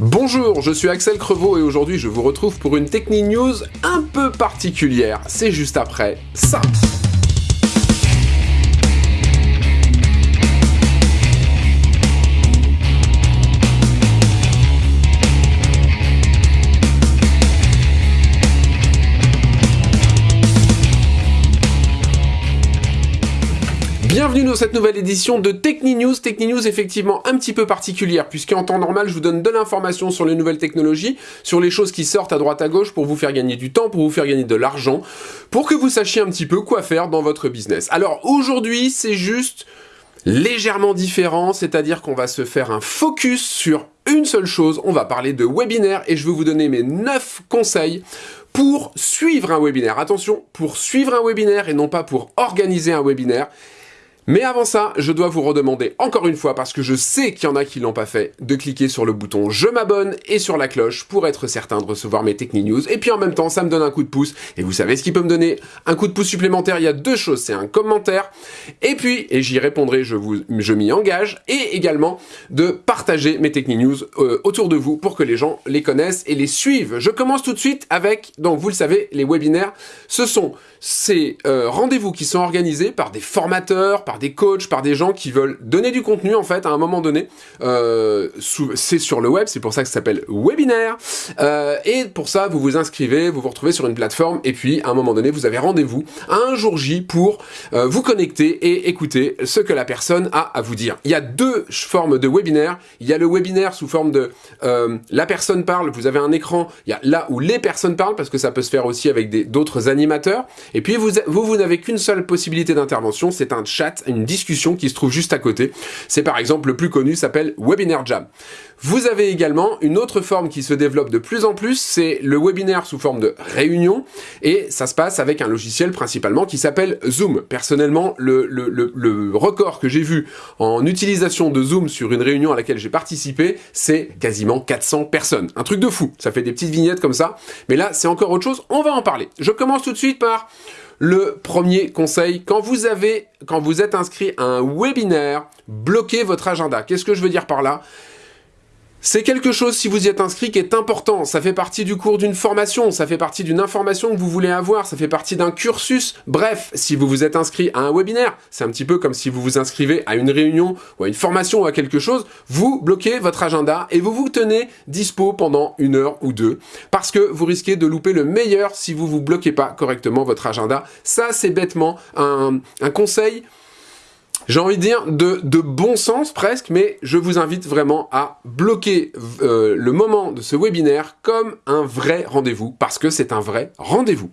Bonjour, je suis Axel Crevaux et aujourd'hui je vous retrouve pour une Techni News un peu particulière. C'est juste après ça. Bienvenue dans cette nouvelle édition de Techni News. Techni News effectivement un petit peu particulière puisqu'en temps normal je vous donne de l'information sur les nouvelles technologies, sur les choses qui sortent à droite à gauche pour vous faire gagner du temps, pour vous faire gagner de l'argent, pour que vous sachiez un petit peu quoi faire dans votre business. Alors aujourd'hui c'est juste légèrement différent, c'est-à-dire qu'on va se faire un focus sur une seule chose, on va parler de webinaire et je vais vous donner mes 9 conseils pour suivre un webinaire. Attention, pour suivre un webinaire et non pas pour organiser un webinaire. Mais avant ça, je dois vous redemander encore une fois, parce que je sais qu'il y en a qui l'ont pas fait, de cliquer sur le bouton je m'abonne et sur la cloche pour être certain de recevoir mes Techni News. Et puis en même temps, ça me donne un coup de pouce. Et vous savez ce qui peut me donner un coup de pouce supplémentaire? Il y a deux choses, c'est un commentaire. Et puis, et j'y répondrai, je, vous, je m'y engage. Et également de partager mes Techni News euh, autour de vous pour que les gens les connaissent et les suivent. Je commence tout de suite avec, donc vous le savez, les webinaires. Ce sont ces euh, rendez-vous qui sont organisés par des formateurs, par des coachs, par des gens qui veulent donner du contenu en fait à un moment donné. Euh, c'est sur le web, c'est pour ça que ça s'appelle webinaire. Euh, et pour ça, vous vous inscrivez, vous vous retrouvez sur une plateforme et puis à un moment donné, vous avez rendez-vous un jour J pour euh, vous connecter et écouter ce que la personne a à vous dire. Il y a deux formes de webinaire. Il y a le webinaire sous forme de la personne parle, vous avez un écran, il y a là où les personnes parlent parce que ça peut se faire aussi avec d'autres animateurs. Et puis vous, vous n'avez qu'une seule possibilité d'intervention, c'est un chat, une discussion qui se trouve juste à côté. C'est par exemple le plus connu, s'appelle Webinar Jam. Vous avez également une autre forme qui se développe de plus en plus, c'est le webinaire sous forme de réunion, et ça se passe avec un logiciel principalement qui s'appelle Zoom. Personnellement, le, le, record que j'ai vu en utilisation de Zoom sur une réunion à laquelle j'ai participé, c'est quasiment 400 personnes. Un truc de fou, ça fait des petites vignettes comme ça, mais là c'est encore autre chose, on va en parler. Je commence tout de suite par le premier conseil, quand vous êtes inscrit à un webinaire, bloquez votre agenda. Qu'est-ce que je veux dire par là? C'est quelque chose, si vous y êtes inscrit, qui est important. Ça fait partie du cours d'une formation, ça fait partie d'une information que vous voulez avoir, ça fait partie d'un cursus. Bref, si vous vous êtes inscrit à un webinaire, c'est un petit peu comme si vous vous inscrivez à une réunion ou à une formation ou à quelque chose, vous bloquez votre agenda et vous vous tenez dispo pendant une heure ou deux parce que vous risquez de louper le meilleur si vous vous bloquez pas correctement votre agenda. Ça, c'est bêtement un, un conseil j'ai envie de dire, de, bon sens presque, mais je vous invite vraiment à bloquer euh, le moment de ce webinaire comme un vrai rendez-vous, parce que c'est un vrai rendez-vous.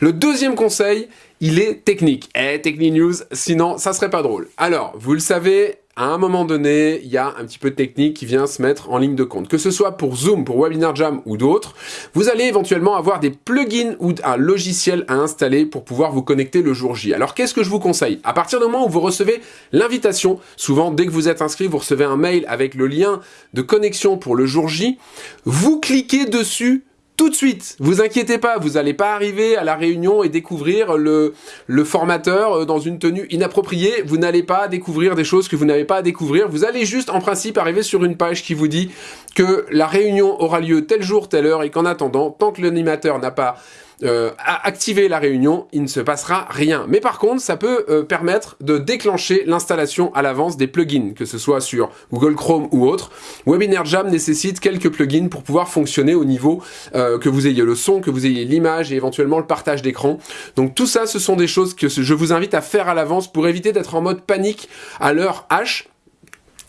Le deuxième conseil, il est technique. Eh, Techni News, sinon ça serait pas drôle. Alors, vous le savez, à un moment donné, il y a un petit peu de technique qui vient se mettre en ligne de compte. Que ce soit pour Zoom, pour Webinar Jam ou d'autres, vous allez éventuellement avoir des plugins ou un logiciel à installer pour pouvoir vous connecter le jour J. Alors qu'est-ce que je vous conseille? À partir du moment où vous recevez l'invitation, souvent dès que vous êtes inscrit, vous recevez un mail avec le lien de connexion pour le jour J, vous cliquez dessus tout de suite. Vous inquiétez pas, vous n'allez pas arriver à la réunion et découvrir le, formateur euh, dans une tenue inappropriée. Vous n'allez pas découvrir des choses que vous n'avez pas à découvrir. Vous allez juste, en principe, arriver sur une page qui vous dit que la réunion aura lieu tel jour, telle heure et qu'en attendant, tant que l'animateur n'a pas euh, à activer la réunion, il ne se passera rien. Mais par contre, ça peut euh, permettre de déclencher l'installation à l'avance des plugins, que ce soit sur Google Chrome ou autre. Webinar Jam nécessite quelques plugins pour pouvoir fonctionner au niveau euh, que vous ayez le son, que vous ayez l'image et éventuellement le partage d'écran. Donc tout ça, ce sont des choses que je vous invite à faire à l'avance pour éviter d'être en mode panique à l'heure H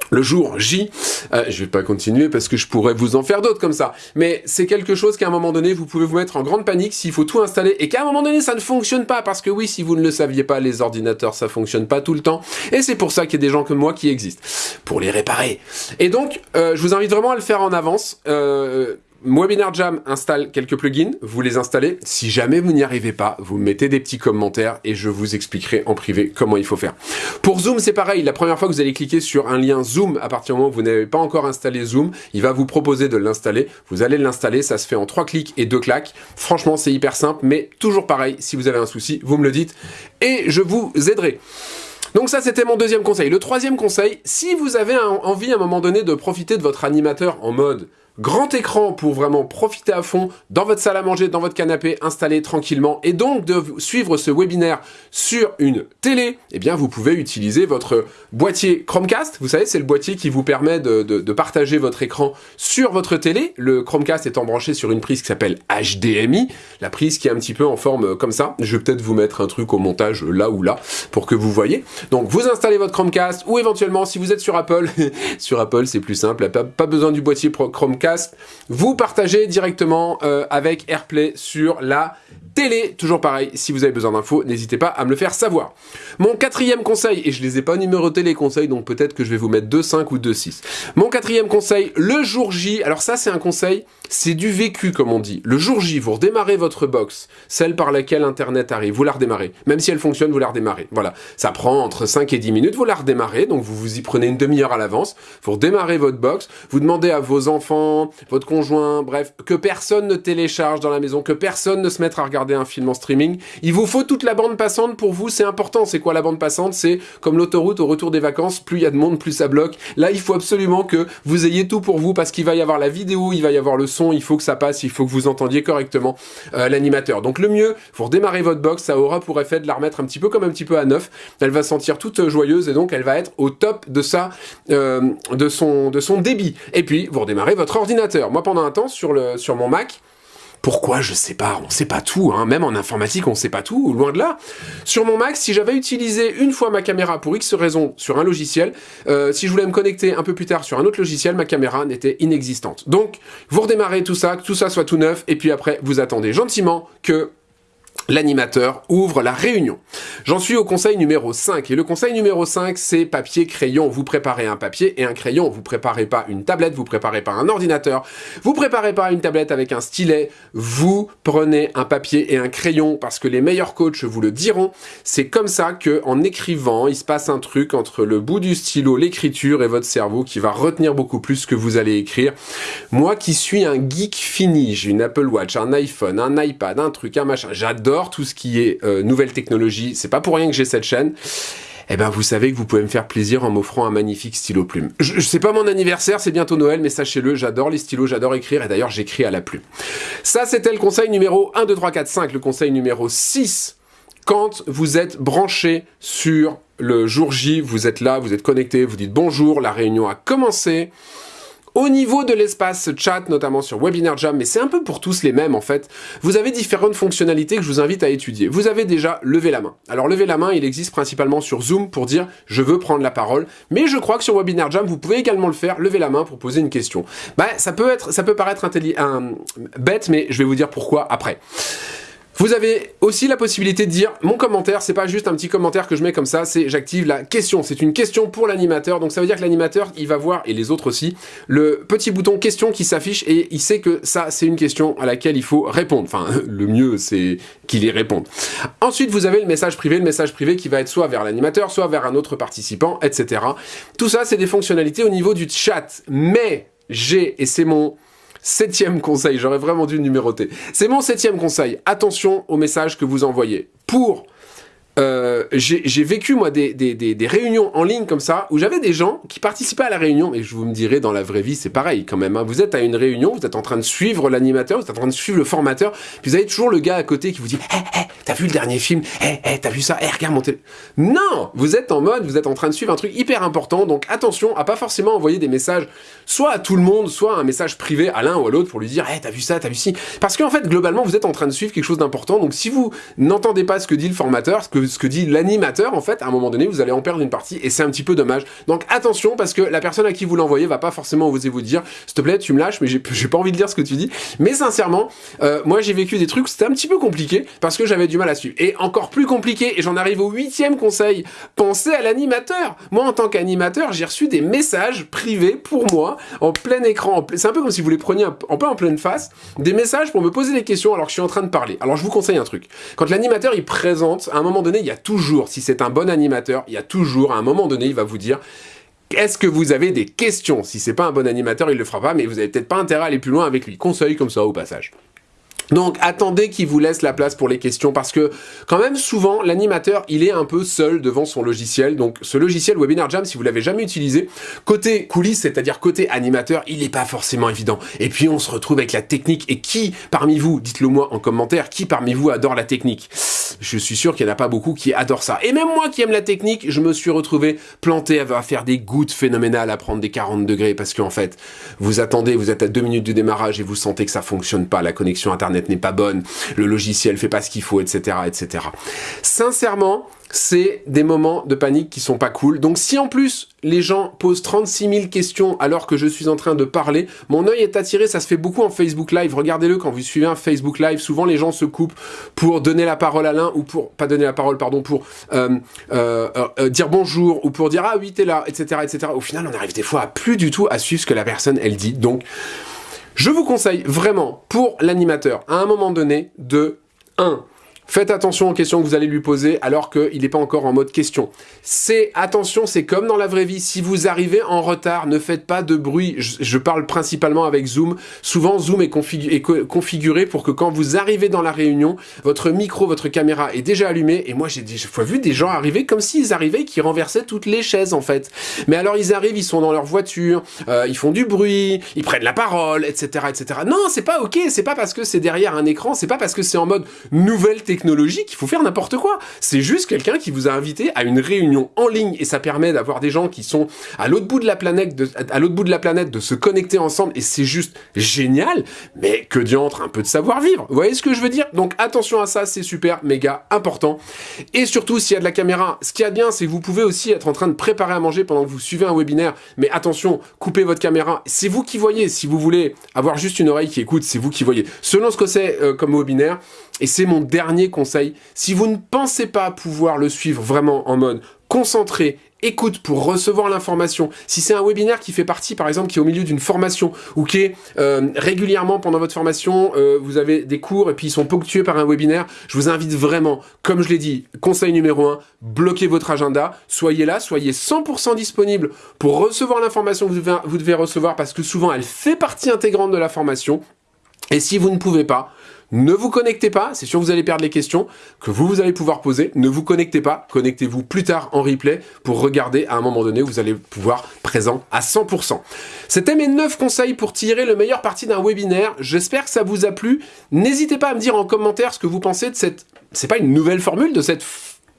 le jour J, euh, je vais pas continuer parce que je pourrais vous en faire d'autres comme ça, mais c'est quelque chose qu'à un moment donné, vous pouvez vous mettre en grande panique s'il faut tout installer et qu'à un moment donné, ça ne fonctionne pas parce que oui, si vous ne le saviez pas, les ordinateurs, ça fonctionne pas tout le temps et c'est pour ça qu'il y a des gens comme moi qui existent, pour les réparer. Et donc, euh, je vous invite vraiment à le faire en avance. Euh, Webinar Jam installe quelques plugins, vous les installez. Si jamais vous n'y arrivez pas, vous mettez des petits commentaires et je vous expliquerai en privé comment il faut faire. Pour Zoom, c'est pareil. La première fois que vous allez cliquer sur un lien Zoom, à partir du moment où vous n'avez pas encore installé Zoom, il va vous proposer de l'installer. Vous allez l'installer, ça se fait en trois clics et deux claques. Franchement, c'est hyper simple, mais toujours pareil, si vous avez un souci, vous me le dites et je vous aiderai. Donc ça, c'était mon deuxième conseil. Le troisième conseil, si vous avez envie à un moment donné de profiter de votre animateur en mode grand écran pour vraiment profiter à fond dans votre salle à manger, dans votre canapé, installé tranquillement, et donc de suivre ce webinaire sur une télé, eh bien vous pouvez utiliser votre boîtier Chromecast. Vous savez, c'est le boîtier qui vous permet de, partager votre écran sur votre télé. Le Chromecast étant branché sur une prise qui s'appelle HDMI, la prise qui est un petit peu en forme comme ça. Je vais peut-être vous mettre un truc au montage là ou là pour que vous voyez. Donc vous installez votre Chromecast ou éventuellement si vous êtes sur Apple, sur Apple c'est plus simple, pas besoin du boîtier Chromecast, vous partagez directement euh, avec AirPlay sur la télé. Toujours pareil, si vous avez besoin d'infos, n'hésitez pas à me le faire savoir. Mon quatrième conseil, et je les ai pas numérotés les conseils, donc peut-être que je vais vous mettre 2.5 ou 2.6. Mon quatrième conseil, le jour J, alors ça c'est un conseil, c'est du vécu comme on dit. Le jour J, vous redémarrez votre box, celle par laquelle Internet arrive, vous la redémarrez. Même si elle fonctionne, vous la redémarrez. Voilà, ça prend entre 5 et 10 minutes, vous la redémarrez, donc vous vous y prenez une demi-heure à l'avance, vous redémarrez votre box, vous demandez à vos enfants, votre conjoint, bref, que personne ne télécharge dans la maison, que personne ne se mette à un film en streaming. Il vous faut toute la bande passante pour vous, c'est important. C'est quoi la bande passante? C'est comme l'autoroute au retour des vacances, plus il y a de monde, plus ça bloque. Là, il faut absolument que vous ayez tout pour vous parce qu'il va y avoir la vidéo, il va y avoir le son, il faut que ça passe, il faut que vous entendiez correctement euh, l'animateur. Donc le mieux, vous redémarrez votre box, ça aura pour effet de la remettre un petit peu comme un petit peu à neuf. Elle va sentir toute joyeuse et donc elle va être au top de sa, euh, de son, de son débit. Et puis vous redémarrez votre ordinateur. Moi, pendant un temps sur le, sur mon Mac, pourquoi Je sais pas, on sait pas tout, hein. même en informatique on sait pas tout, loin de là. Sur mon Mac, si j'avais utilisé une fois ma caméra pour X raison sur un logiciel, euh, si je voulais me connecter un peu plus tard sur un autre logiciel, ma caméra n'était inexistante. Donc, vous redémarrez tout ça, que tout ça soit tout neuf, et puis après, vous attendez gentiment que l'animateur ouvre la réunion. J'en suis au conseil numéro 5, et le conseil numéro 5, c'est papier, crayon. Vous préparez un papier et un crayon, vous préparez pas une tablette, vous préparez pas un ordinateur, vous préparez pas une tablette avec un stylet, vous prenez un papier et un crayon, parce que les meilleurs coachs vous le diront, c'est comme ça que en écrivant, il se passe un truc entre le bout du stylo, l'écriture et votre cerveau qui va retenir beaucoup plus ce que vous allez écrire. Moi qui suis un geek fini, j'ai une Apple Watch, un iPhone, un iPad, un truc, un machin, j'adore tout ce qui est euh, nouvelle technologie, c'est pas pour rien que j'ai cette chaîne, eh ben vous savez que vous pouvez me faire plaisir en m'offrant un magnifique stylo plume. Je, sais pas mon anniversaire, c'est bientôt Noël, mais sachez-le, j'adore les stylos, j'adore écrire, et d'ailleurs j'écris à la plume. Ça c'était le conseil numéro 1, 2, 3, 4, 5. Le conseil numéro 6, quand vous êtes branché sur le jour J, vous êtes là, vous êtes connecté, vous dites bonjour, la réunion a commencé, au niveau de l'espace chat, notamment sur Webinar Jam, mais c'est un peu pour tous les mêmes en fait, vous avez différentes fonctionnalités que je vous invite à étudier. Vous avez déjà levé la main. Alors lever la main, il existe principalement sur Zoom pour dire « je veux prendre la parole », mais je crois que sur Webinar Jam, vous pouvez également le faire, lever la main pour poser une question. Bah, ça peut être, ça peut paraître bête, mais je vais vous dire pourquoi après. Vous avez aussi la possibilité de dire mon commentaire, c'est pas juste un petit commentaire que je mets comme ça, c'est j'active la question. C'est une question pour l'animateur, donc ça veut dire que l'animateur, il va voir, et les autres aussi, le petit bouton question qui s'affiche et il sait que ça, c'est une question à laquelle il faut répondre. Enfin, le mieux, c'est qu'il y réponde. Ensuite, vous avez le message privé, le message privé qui va être soit vers l'animateur, soit vers un autre participant, etc. Tout ça, c'est des fonctionnalités au niveau du chat. Mais j'ai, et c'est mon Septième conseil, j'aurais vraiment dû numéroter. C'est mon septième conseil. Attention aux messages que vous envoyez. Pour euh, j'ai vécu moi des, réunions en ligne comme ça où j'avais des gens qui participaient à la réunion mais je vous me dirais dans la vraie vie c'est pareil quand même hein. vous êtes à une réunion vous êtes en train de suivre l'animateur vous êtes en train de suivre le formateur puis vous avez toujours le gars à côté qui vous dit hé hé t'as vu le dernier film? Hé hé t'as vu ça? Hé regarde mon télé. Non! Vous êtes en mode vous êtes en train de suivre un truc hyper important donc attention à pas forcément envoyer des messages soit à tout le monde soit un message privé à l'un ou à l'autre pour lui dire hé t'as vu ça t'as vu ci? Parce qu'en fait globalement vous êtes en train de suivre quelque chose d'important donc si vous n'entendez pas ce que dit le formateur ce que ce que dit l'animateur, en fait, à un moment donné, vous allez en perdre une partie, et c'est un petit peu dommage. Donc attention, parce que la personne à qui vous l'envoyez va pas forcément oser vous dire, s'il te plaît, tu me lâches, mais j'ai pas envie de lire ce que tu dis. Mais sincèrement, euh, moi j'ai vécu des trucs, c'était un petit peu compliqué, parce que j'avais du mal à suivre. Et encore plus compliqué, et j'en arrive au huitième conseil, pensez à l'animateur. Moi, en tant qu'animateur, j'ai reçu des messages privés pour moi, en plein écran, c'est un peu comme si vous les preniez un peu en pleine face, des messages pour me poser des questions alors que je suis en train de parler. Alors je vous conseille un truc. Quand l'animateur il présente, à un moment donné, il y a toujours, si c'est un bon animateur, il y a toujours, à un moment donné, il va vous dire est-ce que vous avez des questions? Si c'est pas un bon animateur, il le fera pas, mais vous avez peut-être pas intérêt à aller plus loin avec lui. Conseil comme ça au passage. Donc attendez qu'il vous laisse la place pour les questions parce que quand même souvent l'animateur il est un peu seul devant son logiciel. Donc ce logiciel Webinar Jam si vous l'avez jamais utilisé, côté coulisses c'est-à-dire côté animateur il n'est pas forcément évident. Et puis on se retrouve avec la technique et qui parmi vous, dites-le moi en commentaire, qui parmi vous adore la technique? Je suis sûr qu'il n'y en a pas beaucoup qui adorent ça. Et même moi qui aime la technique, je me suis retrouvé planté à faire des gouttes phénoménales à prendre des 40 degrés parce qu'en fait vous attendez, vous êtes à deux minutes du démarrage et vous sentez que ça fonctionne pas, la connexion internet n'est pas bonne, le logiciel fait pas ce qu'il faut, etc., etc. Sincèrement, c'est des moments de panique qui sont pas cool. Donc si en plus les gens posent 36 000 questions alors que je suis en train de parler, mon œil est attiré, ça se fait beaucoup en Facebook Live. Regardez-le quand vous suivez un Facebook Live, souvent les gens se coupent pour donner la parole à l'un ou pour, pas donner la parole, pardon, pour euh, euh, euh, dire bonjour ou pour dire ah oui t'es là, etc., etc. Au final on arrive des fois à plus du tout à suivre ce que la personne elle dit. Donc je vous conseille vraiment, pour l'animateur, à un moment donné, de 1. Faites attention aux questions que vous allez lui poser alors qu'il n'est pas encore en mode question. C'est attention, c'est comme dans la vraie vie. Si vous arrivez en retard, ne faites pas de bruit. Je, parle principalement avec Zoom. Souvent, Zoom est, configuré pour que quand vous arrivez dans la réunion, votre micro, votre caméra est déjà allumé. Et moi, j'ai fois vu des gens arriver comme s'ils arrivaient qui renversaient toutes les chaises en fait. Mais alors, ils arrivent, ils sont dans leur voiture, euh, ils font du bruit, ils prennent la parole, etc., etc. Non, c'est pas ok. C'est pas parce que c'est derrière un écran, c'est pas parce que c'est en mode nouvelle technologie technologique, il faut faire n'importe quoi. C'est juste quelqu'un qui vous a invité à une réunion en ligne et ça permet d'avoir des gens qui sont à l'autre bout de la planète, de, à l'autre bout de la planète, de se connecter ensemble et c'est juste génial. Mais que diantre, un peu de savoir-vivre. Vous voyez ce que je veux dire? Donc attention à ça, c'est super, méga important. Et surtout, s'il y a de la caméra, ce qui est bien, c'est que vous pouvez aussi être en train de préparer à manger pendant que vous suivez un webinaire. Mais attention, coupez votre caméra. C'est vous qui voyez. Si vous voulez avoir juste une oreille qui écoute, c'est vous qui voyez. Selon ce que c'est euh, comme webinaire, et c'est mon dernier conseil, si vous ne pensez pas pouvoir le suivre vraiment en mode concentré, écoute pour recevoir l'information, si c'est un webinaire qui fait partie par exemple qui est au milieu d'une formation ou qui est euh, régulièrement pendant votre formation, euh, vous avez des cours et puis ils sont ponctués par un webinaire, je vous invite vraiment, comme je l'ai dit, conseil numéro 1, bloquez votre agenda, soyez là, soyez 100% disponible pour recevoir l'information que vous devez recevoir parce que souvent elle fait partie intégrante de la formation. Et si vous ne pouvez pas, ne vous connectez pas, c'est sûr que vous allez perdre les questions que vous, vous allez pouvoir poser. Ne vous connectez pas, connectez-vous plus tard en replay pour regarder à un moment donné vous allez pouvoir présent à 100%. C'était mes 9 conseils pour tirer le meilleur parti d'un webinaire. J'espère que ça vous a plu. N'hésitez pas à me dire en commentaire ce que vous pensez de cette... C'est pas une nouvelle formule, de cette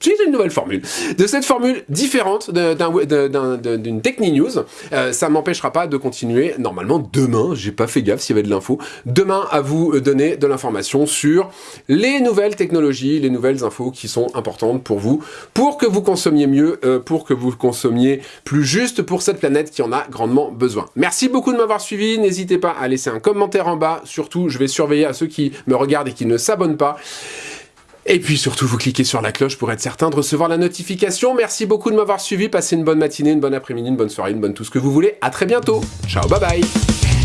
c'est une nouvelle formule. De cette formule différente d'une Techni News, euh, ça m'empêchera pas de continuer, normalement demain, j'ai pas fait gaffe s'il y avait de l'info, demain à vous donner de l'information sur les nouvelles technologies, les nouvelles infos qui sont importantes pour vous, pour que vous consommiez mieux, euh, pour que vous consommiez plus juste pour cette planète qui en a grandement besoin. Merci beaucoup de m'avoir suivi, n'hésitez pas à laisser un commentaire en bas, surtout je vais surveiller à ceux qui me regardent et qui ne s'abonnent pas. Et puis surtout, vous cliquez sur la cloche pour être certain de recevoir la notification. Merci beaucoup de m'avoir suivi. Passez une bonne matinée, une bonne après-midi, une bonne soirée, une bonne tout ce que vous voulez. À très bientôt. Ciao, bye bye.